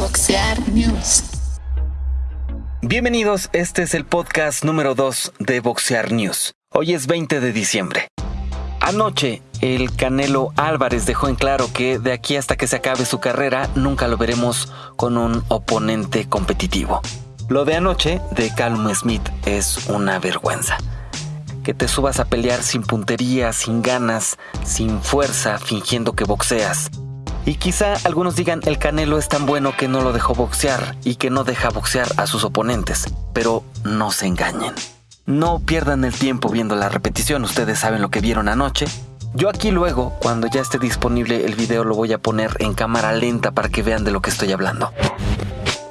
Boxear News. Bienvenidos, este es el podcast número 2 de Boxear News. Hoy es 20 de diciembre. Anoche, el Canelo Álvarez dejó en claro que de aquí hasta que se acabe su carrera nunca lo veremos con un oponente competitivo. Lo de anoche de Callum Smith es una vergüenza. Que te subas a pelear sin puntería, sin ganas, sin fuerza, fingiendo que boxeas. Y quizá algunos digan el Canelo es tan bueno que no lo dejó boxear y que no deja boxear a sus oponentes, pero no se engañen. No pierdan el tiempo viendo la repetición, ustedes saben lo que vieron anoche. Yo aquí luego, cuando ya esté disponible el video, lo voy a poner en cámara lenta para que vean de lo que estoy hablando.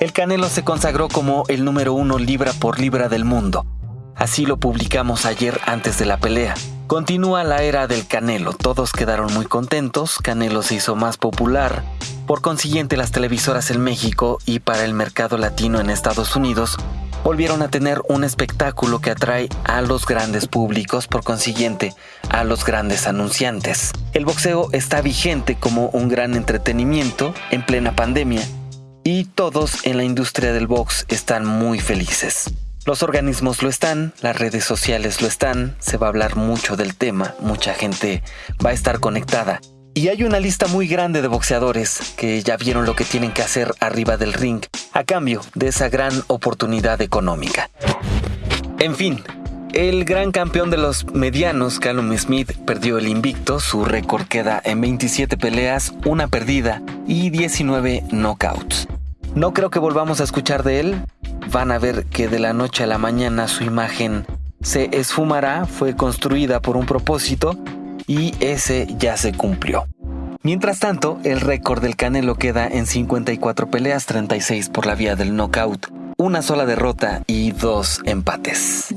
El Canelo se consagró como el número uno libra por libra del mundo. Así lo publicamos ayer antes de la pelea. Continúa la era del Canelo, todos quedaron muy contentos, Canelo se hizo más popular, por consiguiente las televisoras en México y para el mercado latino en Estados Unidos volvieron a tener un espectáculo que atrae a los grandes públicos, por consiguiente a los grandes anunciantes. El boxeo está vigente como un gran entretenimiento en plena pandemia y todos en la industria del box están muy felices. Los organismos lo están, las redes sociales lo están, se va a hablar mucho del tema, mucha gente va a estar conectada. Y hay una lista muy grande de boxeadores que ya vieron lo que tienen que hacer arriba del ring a cambio de esa gran oportunidad económica. En fin, el gran campeón de los medianos, Callum Smith, perdió el invicto, su récord queda en 27 peleas, una perdida y 19 knockouts. No creo que volvamos a escuchar de él, van a ver que de la noche a la mañana su imagen se esfumará, fue construida por un propósito y ese ya se cumplió. Mientras tanto, el récord del Canelo queda en 54 peleas, 36 por la vía del knockout, una sola derrota y dos empates.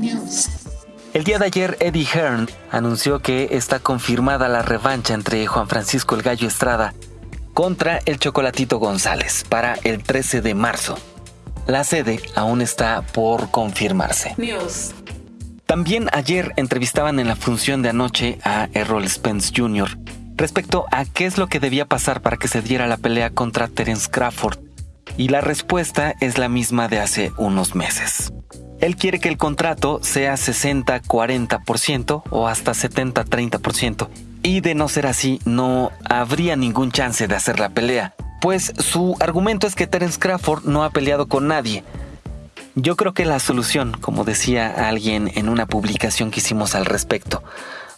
El día de ayer, Eddie Hearn anunció que está confirmada la revancha entre Juan Francisco el Gallo Estrada contra el Chocolatito González para el 13 de marzo. La sede aún está por confirmarse. También ayer entrevistaban en la función de anoche a Errol Spence Jr. respecto a qué es lo que debía pasar para que se diera la pelea contra Terence Crawford. Y la respuesta es la misma de hace unos meses. Él quiere que el contrato sea 60-40% o hasta 70-30%. Y de no ser así, no habría ningún chance de hacer la pelea pues su argumento es que Terence Crawford no ha peleado con nadie. Yo creo que la solución, como decía alguien en una publicación que hicimos al respecto,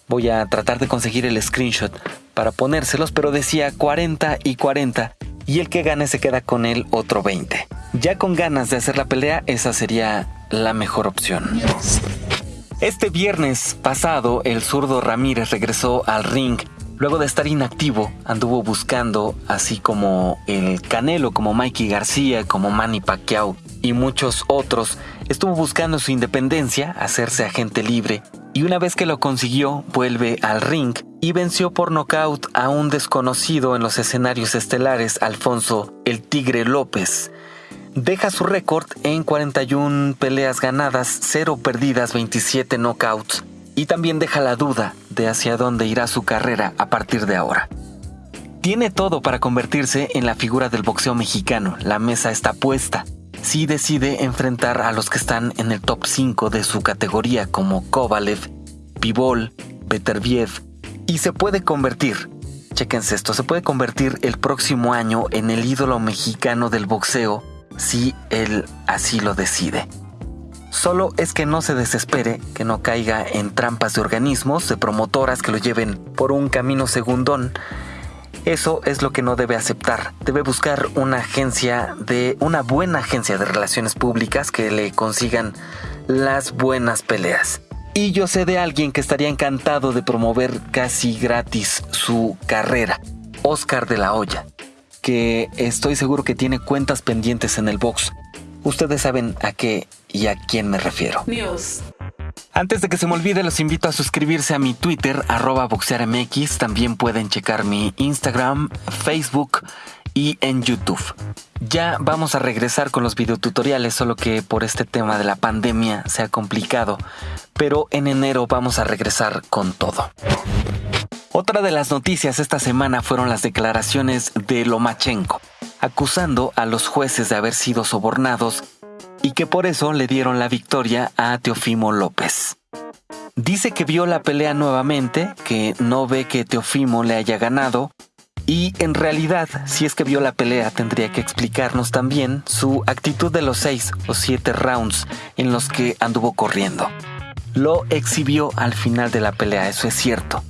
voy a tratar de conseguir el screenshot para ponérselos, pero decía 40 y 40 y el que gane se queda con el otro 20. Ya con ganas de hacer la pelea, esa sería la mejor opción. Este viernes pasado, el zurdo Ramírez regresó al ring Luego de estar inactivo, anduvo buscando, así como el Canelo, como Mikey García, como Manny Pacquiao y muchos otros, estuvo buscando su independencia, hacerse agente libre, y una vez que lo consiguió, vuelve al ring y venció por nocaut a un desconocido en los escenarios estelares, Alfonso el Tigre López. Deja su récord en 41 peleas ganadas, 0 perdidas, 27 knockouts y también deja la duda de hacia dónde irá su carrera a partir de ahora. Tiene todo para convertirse en la figura del boxeo mexicano, la mesa está puesta. Si decide enfrentar a los que están en el top 5 de su categoría como Kovalev, Pivol, Beterbiev, y se puede convertir, chequense esto, se puede convertir el próximo año en el ídolo mexicano del boxeo si él así lo decide. Solo es que no se desespere, que no caiga en trampas de organismos, de promotoras que lo lleven por un camino segundón. Eso es lo que no debe aceptar. Debe buscar una agencia de una buena agencia de relaciones públicas que le consigan las buenas peleas. Y yo sé de alguien que estaría encantado de promover casi gratis su carrera, Oscar de la Hoya, que estoy seguro que tiene cuentas pendientes en el box. Ustedes saben a qué y a quién me refiero. Antes de que se me olvide, los invito a suscribirse a mi Twitter, arroba boxearmx. También pueden checar mi Instagram, Facebook y en YouTube. Ya vamos a regresar con los videotutoriales, solo que por este tema de la pandemia se ha complicado. Pero en enero vamos a regresar con todo. Otra de las noticias esta semana fueron las declaraciones de Lomachenko acusando a los jueces de haber sido sobornados y que por eso le dieron la victoria a Teofimo López. Dice que vio la pelea nuevamente, que no ve que Teofimo le haya ganado, y en realidad, si es que vio la pelea, tendría que explicarnos también su actitud de los seis o siete rounds en los que anduvo corriendo. Lo exhibió al final de la pelea, eso es cierto.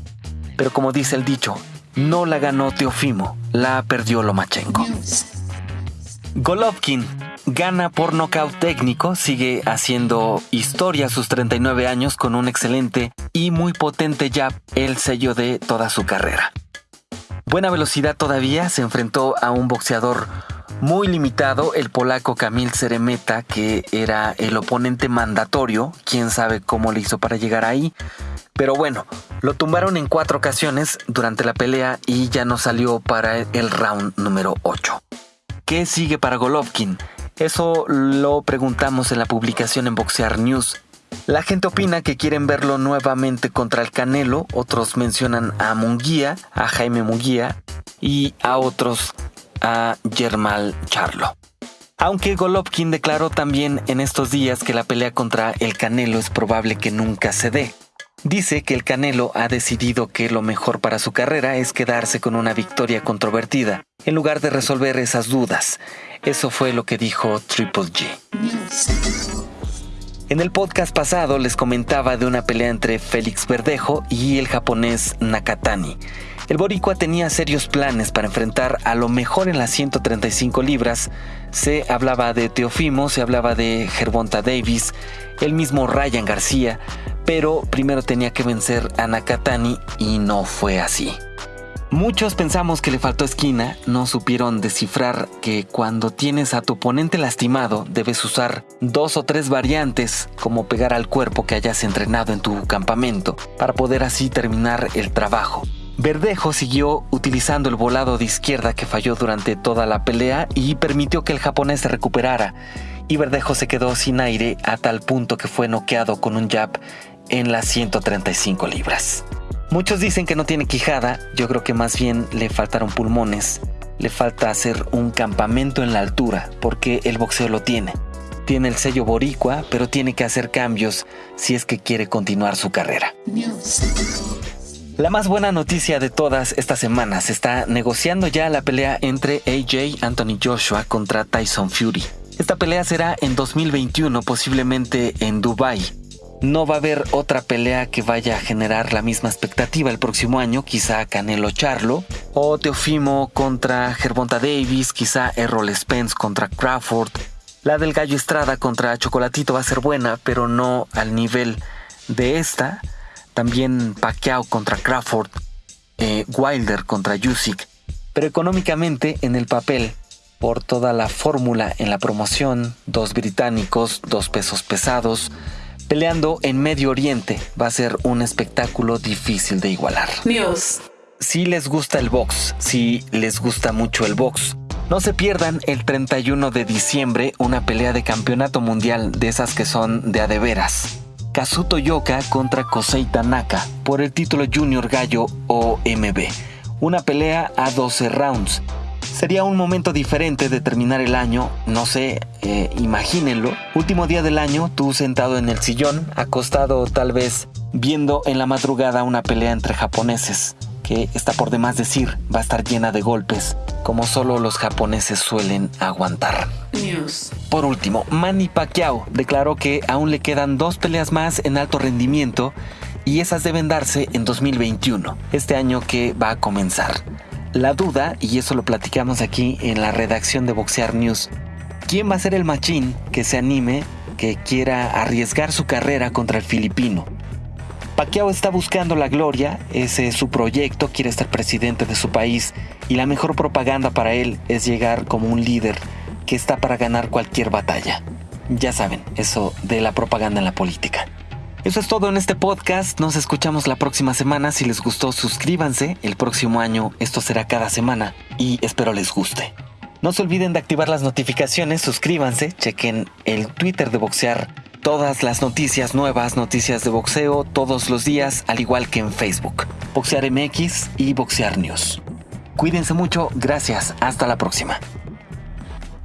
Pero como dice el dicho, no la ganó Teofimo, la perdió Lomachenko. Golovkin gana por nocaut técnico, sigue haciendo historia a sus 39 años con un excelente y muy potente jab, el sello de toda su carrera. Buena velocidad todavía, se enfrentó a un boxeador muy limitado, el polaco Kamil Ceremeta, que era el oponente mandatorio, quién sabe cómo le hizo para llegar ahí, pero bueno, lo tumbaron en cuatro ocasiones durante la pelea y ya no salió para el round número 8. ¿Qué sigue para Golovkin? Eso lo preguntamos en la publicación en Boxear News. La gente opina que quieren verlo nuevamente contra el Canelo, otros mencionan a Munguía, a Jaime Munguía y a otros a Germán Charlo. Aunque Golovkin declaró también en estos días que la pelea contra el Canelo es probable que nunca se dé. Dice que el Canelo ha decidido que lo mejor para su carrera es quedarse con una victoria controvertida, en lugar de resolver esas dudas. Eso fue lo que dijo Triple G. En el podcast pasado les comentaba de una pelea entre Félix Verdejo y el japonés Nakatani. El boricua tenía serios planes para enfrentar a lo mejor en las 135 libras. Se hablaba de Teofimo, se hablaba de Gervonta Davis, el mismo Ryan García, pero primero tenía que vencer a Nakatani y no fue así. Muchos pensamos que le faltó esquina, no supieron descifrar que cuando tienes a tu oponente lastimado debes usar dos o tres variantes como pegar al cuerpo que hayas entrenado en tu campamento para poder así terminar el trabajo. Verdejo siguió utilizando el volado de izquierda que falló durante toda la pelea y permitió que el japonés se recuperara, y Verdejo se quedó sin aire a tal punto que fue noqueado con un jab en las 135 libras. Muchos dicen que no tiene quijada, yo creo que más bien le faltaron pulmones, le falta hacer un campamento en la altura, porque el boxeo lo tiene. Tiene el sello boricua, pero tiene que hacer cambios si es que quiere continuar su carrera. La más buena noticia de todas estas semanas está negociando ya la pelea entre AJ Anthony Joshua contra Tyson Fury. Esta pelea será en 2021, posiblemente en Dubai. No va a haber otra pelea que vaya a generar la misma expectativa el próximo año, quizá Canelo Charlo, o Teofimo contra Gervonta Davis, quizá Errol Spence contra Crawford. La del Gallo Estrada contra Chocolatito va a ser buena, pero no al nivel de esta. También Pacquiao contra Crawford, eh, Wilder contra Usyk. Pero económicamente, en el papel, por toda la fórmula en la promoción, dos británicos, dos pesos pesados, peleando en Medio Oriente. Va a ser un espectáculo difícil de igualar. Dios. Si les gusta el box, si les gusta mucho el box, no se pierdan el 31 de diciembre una pelea de campeonato mundial de esas que son de adeveras. Kazuto Yoka contra Kosei Tanaka por el título Junior Gallo OMB. Una pelea a 12 rounds Sería un momento diferente de terminar el año, no sé, eh, imagínenlo. Último día del año, tú sentado en el sillón, acostado tal vez viendo en la madrugada una pelea entre japoneses, que está por demás decir, va a estar llena de golpes, como solo los japoneses suelen aguantar. Por último, Manny Pacquiao declaró que aún le quedan dos peleas más en alto rendimiento y esas deben darse en 2021, este año que va a comenzar. La duda, y eso lo platicamos aquí en la redacción de Boxear News, ¿quién va a ser el machín que se anime, que quiera arriesgar su carrera contra el filipino? Pacquiao está buscando la gloria, ese es su proyecto, quiere estar presidente de su país y la mejor propaganda para él es llegar como un líder que está para ganar cualquier batalla. Ya saben, eso de la propaganda en la política. Eso es todo en este podcast. Nos escuchamos la próxima semana. Si les gustó, suscríbanse. El próximo año esto será cada semana y espero les guste. No se olviden de activar las notificaciones, suscríbanse, chequen el Twitter de Boxear, todas las noticias nuevas, noticias de boxeo todos los días, al igual que en Facebook. Boxear MX y Boxear News. Cuídense mucho, gracias, hasta la próxima.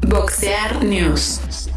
Boxear News.